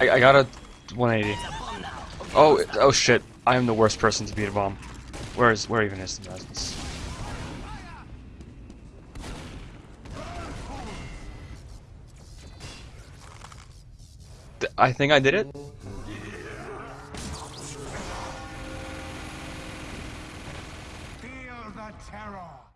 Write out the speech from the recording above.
I, I got a 180. Oh, oh shit. I am the worst person to beat a bomb. Where is, where even is the presence? I think I did it. Feel the terror.